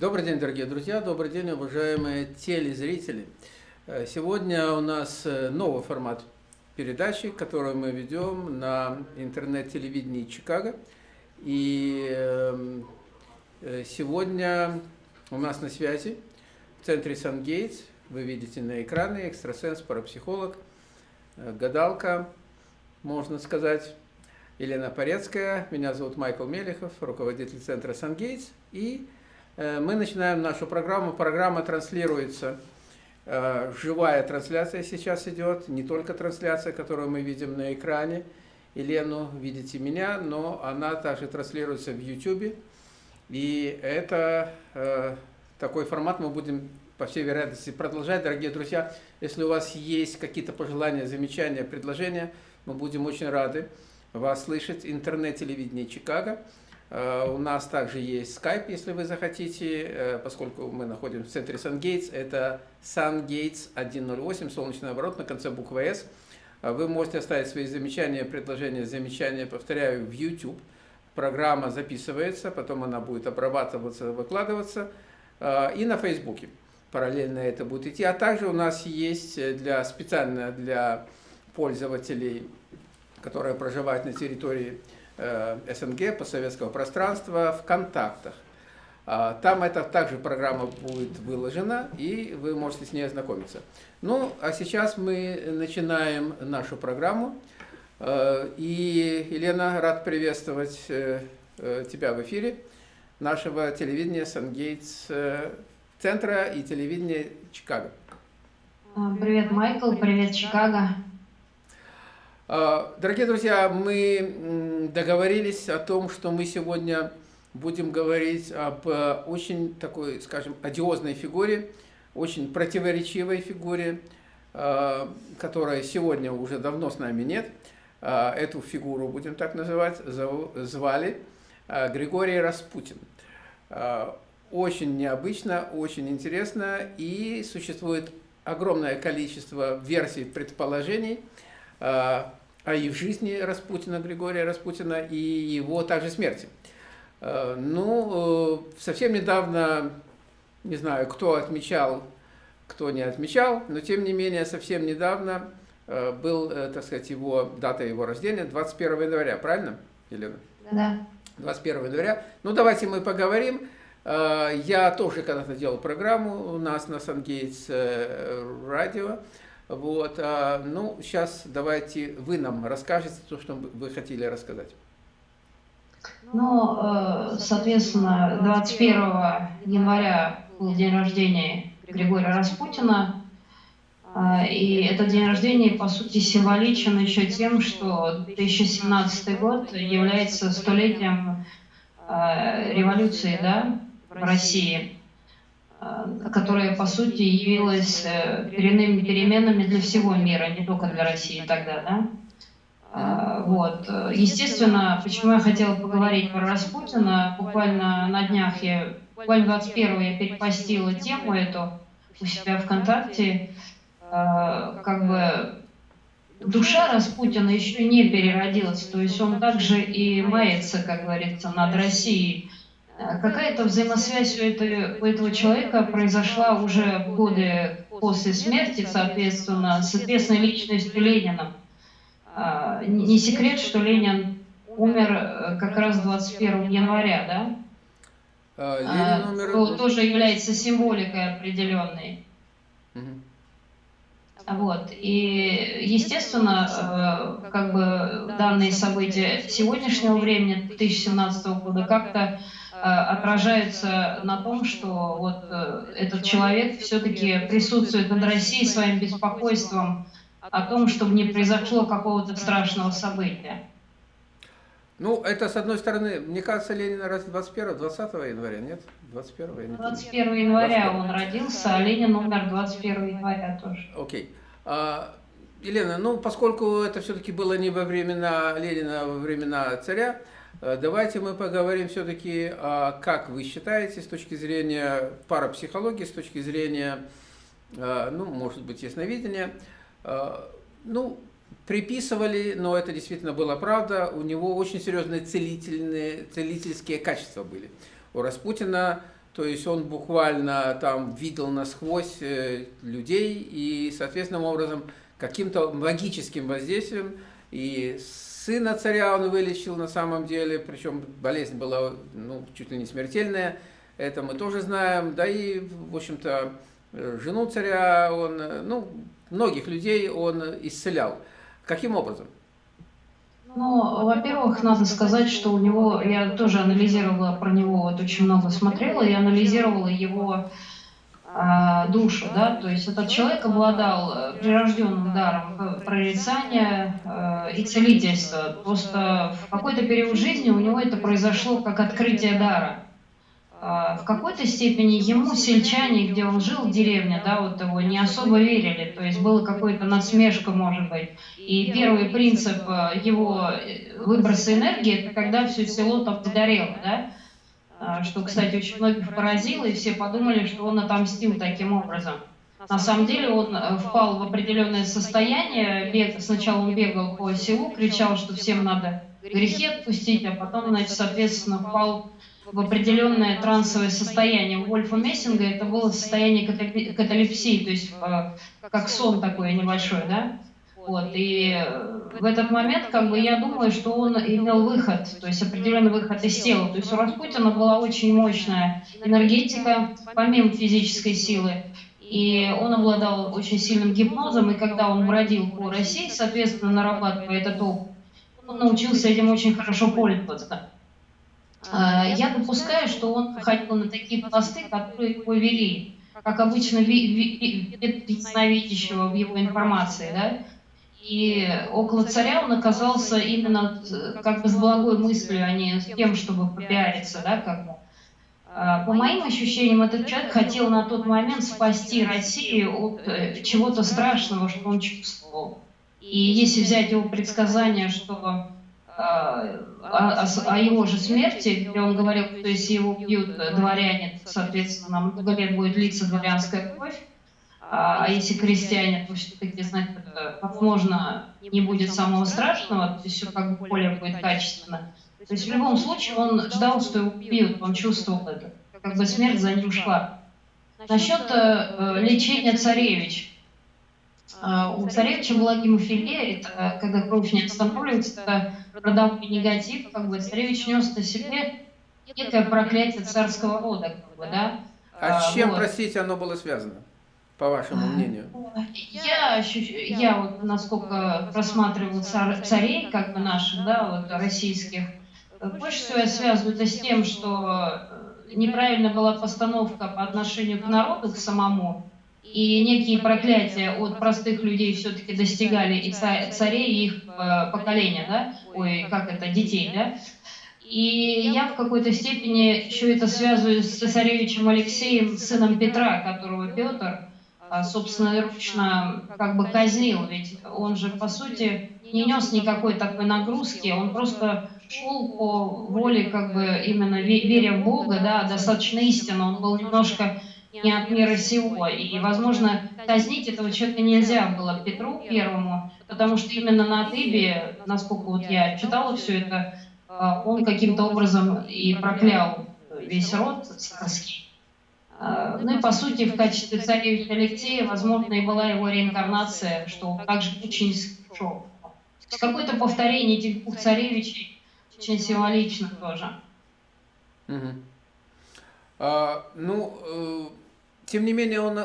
Добрый день, дорогие друзья, добрый день, уважаемые телезрители. Э, сегодня у нас э, новый формат передачи, которую мы ведем на интернет-телевидении Чикаго. И эм, э, сегодня у нас на связи в центре Сан-Гейтс, вы видите на экране, экстрасенс, парапсихолог, гадалка, можно сказать, Елена Порецкая. Меня зовут Майкл Мелехов, руководитель центра Сан-Гейтс. И мы начинаем нашу программу. Программа транслируется, э, живая трансляция сейчас идет, не только трансляция, которую мы видим на экране. Елену видите меня, но она также транслируется в YouTube. И это э, такой формат мы будем, по всей вероятности, продолжать. Дорогие друзья, если у вас есть какие-то пожелания, замечания, предложения, мы будем очень рады вас слышать. Интернет-телевидение Чикаго – Э, у нас также есть Skype, если вы захотите, э, поскольку мы находимся в центре Сан-Гейтс. Это Сан-Гейтс 108, солнечный оборот на конце буквы S. Э, вы можете оставить свои замечания, предложения, замечания, повторяю, в YouTube. Программа записывается, потом она будет обрабатываться, выкладываться. И на Фейсбуке параллельно это будет идти. А также у нас есть для, специально для пользователей, которые проживают на территории Э, СНГ, постсоветского пространства в контактах. А, там эта также программа будет выложена, и вы можете с ней ознакомиться. Ну, а сейчас мы начинаем нашу программу. Э, и, Елена, рад приветствовать э, тебя в эфире нашего телевидения Сангейтс центра и телевидения Чикаго. Привет, Майкл, привет, Чикаго. А, дорогие друзья, мы договорились о том, что мы сегодня будем говорить об э, очень такой, скажем, одиозной фигуре, очень противоречивой фигуре, а, которая сегодня уже давно с нами нет. А, эту фигуру, будем так называть, звали Григорий Распутин. Очень необычно, очень интересно, и существует огромное количество версий, предположений, и в жизни Распутина, Григория Распутина, и его также смерти. Э, ну, э, совсем недавно, не знаю, кто отмечал, кто не отмечал, но тем не менее, совсем недавно э, был, так сказать, его дата его рождения, 21 января, правильно, Елена? Да. 21 января. Ну, давайте мы поговорим. Я тоже когда-то делал программу у нас на Сангейтс радио. Вот, а, ну, сейчас давайте вы нам расскажете то, что вы хотели рассказать. Ну, э, соответственно, 21 января был день рождения Григория Распутина. А, и этот день рождения, по сути, символичен еще тем, что 2017 год является столетием э, революции да, в России. Которая, по сути, явилась э, коренными переменами для всего мира, не только для России тогда, да? Э, вот. Естественно, почему я хотела поговорить про Распутина, буквально на днях я, буквально 21 я перепостила тему эту у себя ВКонтакте, как бы душа Распутина еще не переродилась, то есть он также и мается, как говорится, над Россией, какая-то взаимосвязь у этого, у этого человека произошла уже в годы после смерти, соответственно, с известной личностью Ленина. А, не секрет, что Ленин умер э, как раз 21 января, да? А, Ленин умер... Что тоже является символикой определенной. Вот. И, естественно, э, как бы данные события сегодняшнего времени, 2017 года, как-то Э, отражается на том, что вот э, этот человек все-таки присутствует над Россией своим беспокойством о том, чтобы не произошло какого-то страшного события. Ну, это с одной стороны, мне кажется, Ленин раз 21 20 января, нет? 21 21 января 21. он родился, а Ленин умер 21 января тоже. Окей. Okay. А, Елена, ну, поскольку это все-таки было не во времена Ленина, а во времена царя, давайте мы поговорим все-таки, как вы считаете, с точки зрения парапсихологии, с точки зрения, э, ну, может быть, ясновидения, э, ну, приписывали, но это действительно была правда, у него очень серьезные целительные, целительские качества были. У Распутина то есть он буквально там видел насквозь э, людей и, соответственным образом, каким-то магическим воздействием и сына царя он вылечил на самом деле, причем болезнь была ну, чуть ли не смертельная, это мы тоже знаем, да и, в общем-то, жену царя он, ну, многих людей он исцелял. Каким образом? Ну, во-первых, надо сказать, что у него, я тоже анализировала про него, вот очень много смотрела, и анализировала его душу, да, то есть этот человек обладал э, прирожденным даром прорицания э, и целительства. Просто в какой-то период жизни у него это произошло как открытие дара. А, в какой-то степени ему сельчане, где он жил, в деревне, да, вот его не особо верили, то есть было какое-то насмешка, может быть. И первый принцип э, его выброса энергии, это когда все село там сгорело, да, а, что, кстати, очень многих поразило, и все подумали, что он отомстил таким образом. На самом деле он э, впал в определенное состояние, бег, сначала он бегал по селу, кричал, что всем надо грехи отпустить, а потом, значит, соответственно, впал в определенное трансовое состояние. У Вольфа Мессинга это было состояние каталепсии, то есть э, как сон такой небольшой, да? Вот, и в этот момент, как бы, я думаю, что он имел выход, то есть определенный выход из тела. То есть у Распутина была очень мощная энергетика, помимо физической силы. И он обладал очень сильным гипнозом, и когда он бродил по России, соответственно, нарабатывая этот опыт, он научился этим очень хорошо пользоваться. А, я допускаю, что он ходил на такие посты, которые его вели, как обычно ясновидящего в его информации, да, и около царя он оказался именно э, как бы с благой мыслью, а не с тем, чтобы попиариться, да, как бы. А, по моим ощущениям, этот человек хотел на тот момент спасти Россию от э, чего-то страшного, что он чувствовал. И если взять его предсказание, что о, о, о его же смерти, где он говорил, что если его убьют дворяне, соответственно, много лет будет длиться дворянская кровь, а, а если крестьяне, то все-таки, знать, возможно, не будет самого страшного, то есть все как бы более будет качественно. То есть в любом случае он ждал, что его убьют, он чувствовал это, как бы смерть за ним шла. Насчет э, лечения царевич. Э, у царевича была гемофилия, это когда кровь не останавливается, это родовой негатив, как бы царевич нес на себе некое проклятие царского рода, как бы, да. А с чем, вот. простите, оно было связано, по вашему мнению? Я, я вот, насколько просматривал царей, как бы наших, да, вот российских, больше всего я связываю это с тем, что неправильно была постановка по отношению к народу, к самому, и некие проклятия от простых людей все-таки достигали и царей, и их э, поколения, да, ой, как это, детей, да. И я в какой-то степени еще это связываю с цесаревичем Алексеем, сыном Петра, которого Петр собственноручно как бы казнил, ведь он же, по сути, не нес никакой такой нагрузки, он просто шел по воле, как бы именно веря в Бога, да, достаточно истинно, он был немножко не от мира сего. И, возможно, казнить этого человека нельзя было Петру Первому, потому что именно на Тыбе, насколько вот я читала все это, а, он каким-то образом и проклял весь род царский. А, ну и, по сути, в качестве царевича Алексея, возможно, и была его реинкарнация, что также очень шел. Какое-то повторение этих двух царевичей очень символично тоже. Угу. А, ну, э, тем не менее, он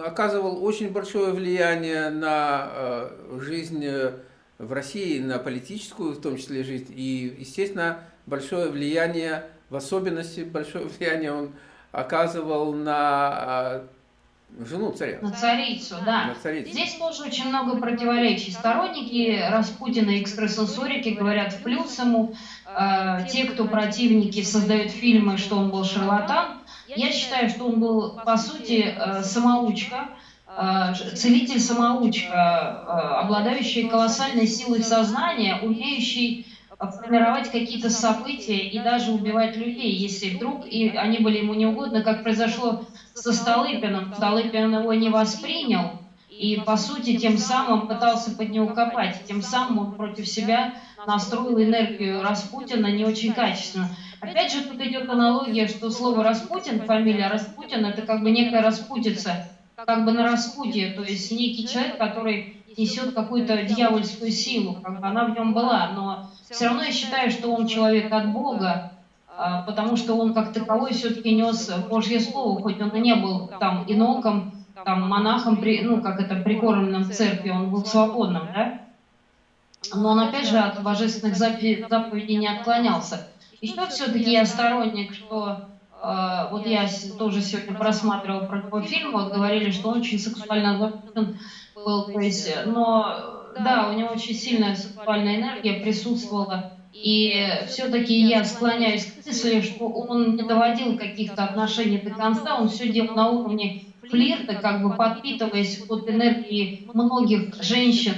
оказывал очень большое влияние на э, жизнь э, в России, на политическую, в том числе, жизнь. И, естественно, большое влияние, в особенности большое влияние он оказывал на жену царя. На царицу, да. На царицу. Здесь тоже очень много противоречий. Сторонники Распутина и экстрасенсорики говорят в плюс ему. Э, те, кто противники, создают фильмы, что он был шарлатан. Я считаю, что он был, по сути, э, самоучка, э, целитель-самоучка, обладающий колоссальной силой сознания, умеющий формировать какие-то события и даже убивать людей, если вдруг и они были ему неугодны, как произошло со Столыпиным. Столыпин его не воспринял, и, по сути, тем самым пытался под него копать. Тем самым он против себя настроил энергию Распутина не очень качественно. Опять же, тут идет аналогия, что слово Распутин, фамилия Распутин, это как бы некая распутица, как бы на распутье, то есть некий человек, который несет какую-то дьявольскую силу, она в нем была, но все равно я считаю, что он человек от Бога, а, потому что он как таковой все-таки нес Божье Слово, хоть он и не был там иноком, там монахом, ну как это, прикормленным церкви, он был свободным, да? Но он опять же от божественных заповедей не отклонялся. Еще все-таки я сторонник, что э, вот я тоже сегодня просматривала про его фильм, вот говорили, что он очень сексуально запутан был, то есть, но да, у него очень сильная сексуальная энергия присутствовала, и все-таки я склоняюсь к мысли, что он не доводил каких-то отношений до конца, он все делал на уровне флирта, как бы подпитываясь от энергии многих женщин,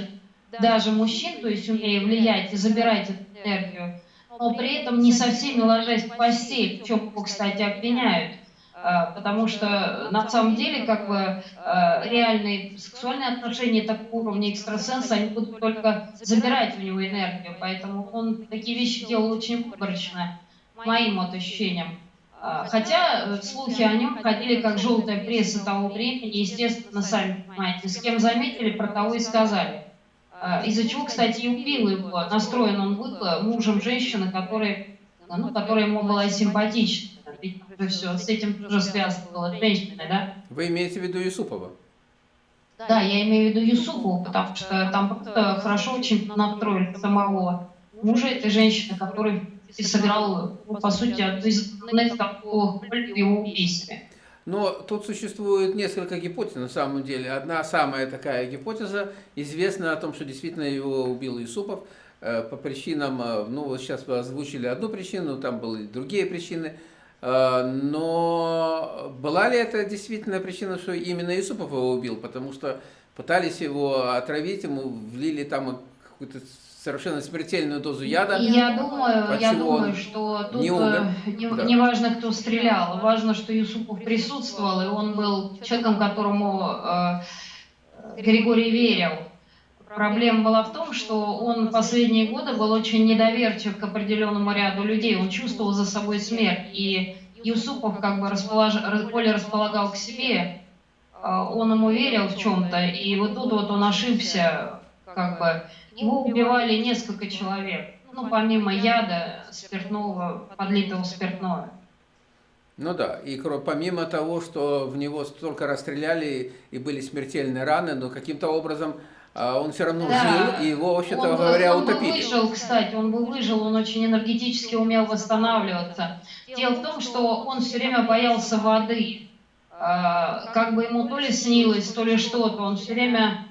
даже мужчин, то есть умея влиять и забирать эту энергию но при этом не со всеми ложась в постель, в чем его, кстати, обвиняют. А, потому что на самом деле как бы а, реальные сексуальные отношения такого уровня экстрасенса, они будут только забирать у него энергию, поэтому он такие вещи делал очень выборочно, моим вот ощущениям. А, хотя э, слухи о нем ходили как желтая пресса того времени, естественно, сами понимаете, с кем заметили, про того и сказали. А, из-за чего, кстати, и убил его. Настроен он был мужем женщины, которая, ну, которая ему была симпатична. Ведь все с этим тоже было женщина, да? Вы имеете в виду Юсупова? Да, я имею в виду Юсупова, потому что там просто хорошо очень настроили самого мужа этой женщины, который сыграл, по сути, одну из такого в его убийстве. Но тут существует несколько гипотез на самом деле. Одна самая такая гипотеза известна о том, что действительно его убил Юсупов э, по причинам, э, ну вот сейчас вы озвучили одну причину, там были другие причины. Э, но была ли это действительно причина, что именно Юсупов его убил? Потому что пытались его отравить, ему влили там какую-то совершенно смертельную дозу яда. Я думаю, я думаю, что тут не, умер. Э, не, да. не важно, кто стрелял, важно, что Юсупов присутствовал, и он был человеком, которому э, Григорий верил. Проблема была в том, что он последние годы был очень недоверчив к определенному ряду людей, он чувствовал за собой смерть, и Юсупов как бы располож... более располагал к себе, э, он ему верил в чем-то, и вот тут вот он ошибся, как бы, его убивали несколько человек, ну, помимо яда спиртного, подлитого спиртное. Ну да, и помимо того, что в него столько расстреляли и были смертельные раны, но каким-то образом а, он все равно да. жил, и его, вообще-то говоря, он утопили. Он выжил, кстати, он бы выжил, он очень энергетически умел восстанавливаться. Дело в том, что он все время боялся воды. А, как бы ему то ли снилось, то ли что-то, он все время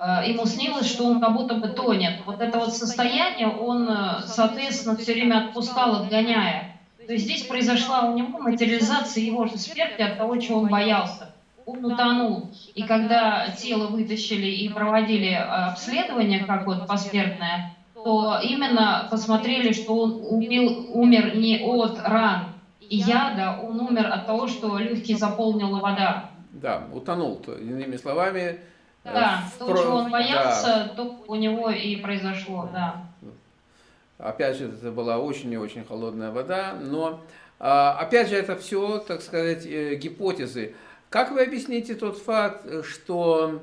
Э, ему снилось, что он как будто бы тонет. Вот это вот состояние он, э, соответственно, все время отпускал, отгоняя. То есть здесь произошла у него материализация его же смерти от того, чего он боялся. Он утонул. И когда тело вытащили и проводили э, обследование, как вот посмертное, то именно посмотрели, что он убил, умер не от ран и яда, он умер от того, что легкие заполнила вода. Да, утонул, то, иными словами, да, в... то, чего он боялся, да. то у него и произошло, да. Опять же, это была очень и очень холодная вода, но а, опять же, это все, так сказать, э, гипотезы. Как вы объясните тот факт, что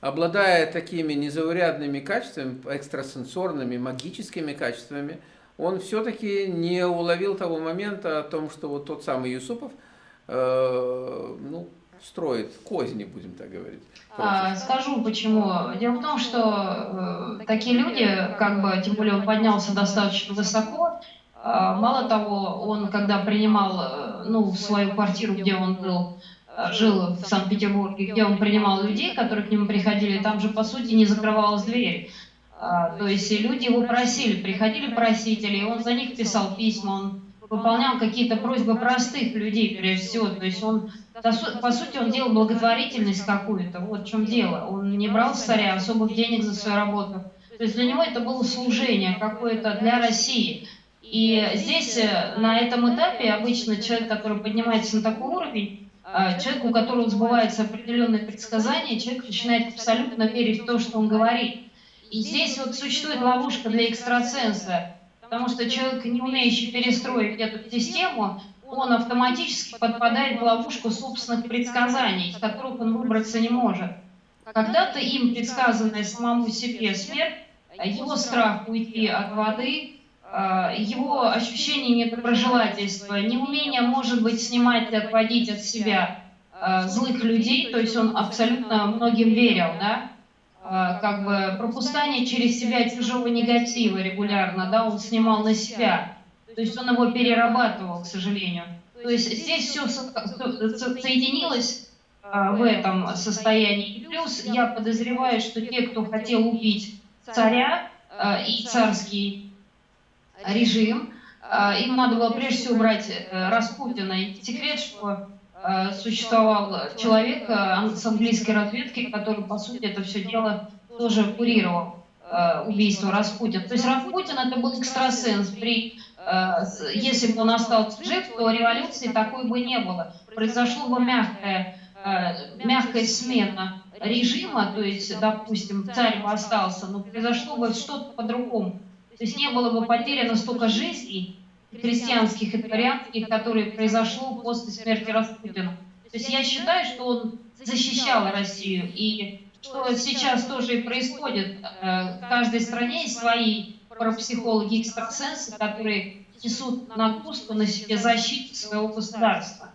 обладая такими незаурядными качествами, экстрасенсорными, магическими качествами, он все-таки не уловил того момента о том, что вот тот самый Юсупов, э, ну, строит козни, будем так говорить. А, скажу почему. Дело в том, что э, такие люди, как бы, тем более он поднялся достаточно высоко, э, мало того, он когда принимал э, ну, свою квартиру, где он был, жил в Санкт-Петербурге, где он принимал людей, которые к нему приходили, там же, по сути, не закрывалась дверь. А, то есть люди его просили, приходили просители, он за них писал письма, он выполнял какие-то просьбы простых людей, прежде всего. То есть он по сути, он делал благотворительность какую-то, вот в чем дело. Он не брал с царя особых денег за свою работу. То есть для него это было служение какое-то для России. И здесь, э, на этом этапе, обычно человек, который поднимается на такой уровень, э, человек, у которого сбываются определенные предсказания, человек начинает абсолютно верить в то, что он говорит. И здесь вот существует ловушка для экстрасенса, Потому что человек, не умеющий перестроить эту систему, он автоматически подпадает в ловушку собственных предсказаний, из которых он выбраться не может. Когда-то им предсказанная самому себе смерть, его страх уйти от воды, а, его ощущение недоброжелательства, неумение, может быть, снимать и отводить от себя а, злых людей, то есть он абсолютно многим верил, да, как бы пропускание через себя чужого негатива регулярно, да, он снимал на себя, то есть он его перерабатывал, к сожалению. То есть здесь все соединилось в этом состоянии. Плюс я подозреваю, что те, кто хотел убить царя и царский режим, им надо было прежде всего убрать э, Распутина. И секрет, что Э, существовал человек э, с английской разведки, который, по сути, это все дело тоже курировал убийство Распутина. То есть Распутин это был экстрасенс. При, если бы он остался жив, то революции такой бы не было. Произошло бы мягкая, мягкая смена режима, то есть, допустим, царь бы остался, но произошло бы что-то по-другому. То есть не было бы потеряно столько жизней, христианских и дворянских, которые произошло после смерти Распутина. То есть я считаю, что он защищал Россию, и что сейчас тоже и происходит. Э, в каждой стране есть свои парапсихологи экстрасенсы, которые несут нагрузку на себе защиту своего государства.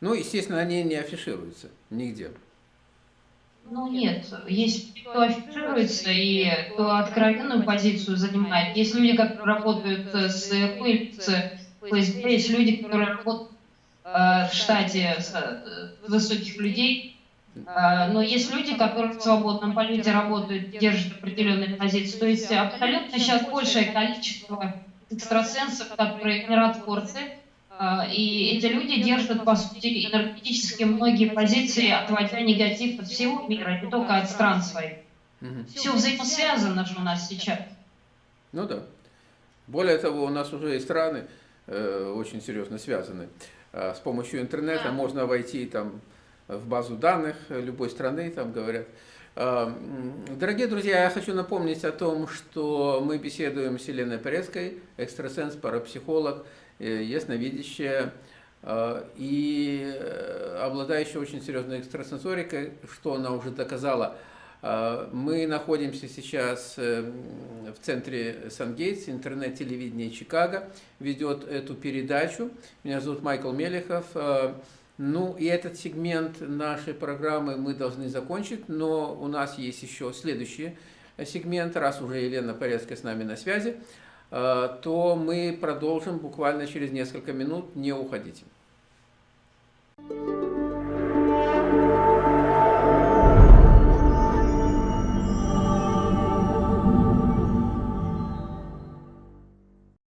Ну, естественно, они не афишируются нигде. Ну нет, есть кто афишируется и кто откровенную позицию занимает. Есть люди, которые работают с ФСБ, ФСБ есть люди, которые работают э, в штате э, высоких людей, э, но есть люди, которые в свободном полете работают, держат определенные позиции. То есть абсолютно сейчас большее количество экстрасенсов, которые миротворцы, а, и эти люди держат, по сути, энергетически многие позиции, отводя негатив от всего мира, не только от стран своих. Угу. Все взаимосвязано же у нас сейчас. Ну да. Более того, у нас уже и страны э, очень серьезно связаны. Э, с помощью интернета да. можно войти там, в базу данных любой страны, там говорят. Э, дорогие друзья, я хочу напомнить о том, что мы беседуем с Еленой Порецкой, экстрасенс, парапсихолог, ясновидящая э, и э, обладающая очень серьезной экстрасенсорикой, что она уже доказала. Мы находимся сейчас в центре Сангейтс, интернет-телевидение Чикаго, ведет эту передачу. Меня зовут Майкл Мелехов. Ну и этот сегмент нашей программы мы должны закончить, но у нас есть еще следующий сегмент, раз уже Елена Порецкая с нами на связи. Э, то мы продолжим буквально через несколько минут. Не уходите. Thank you.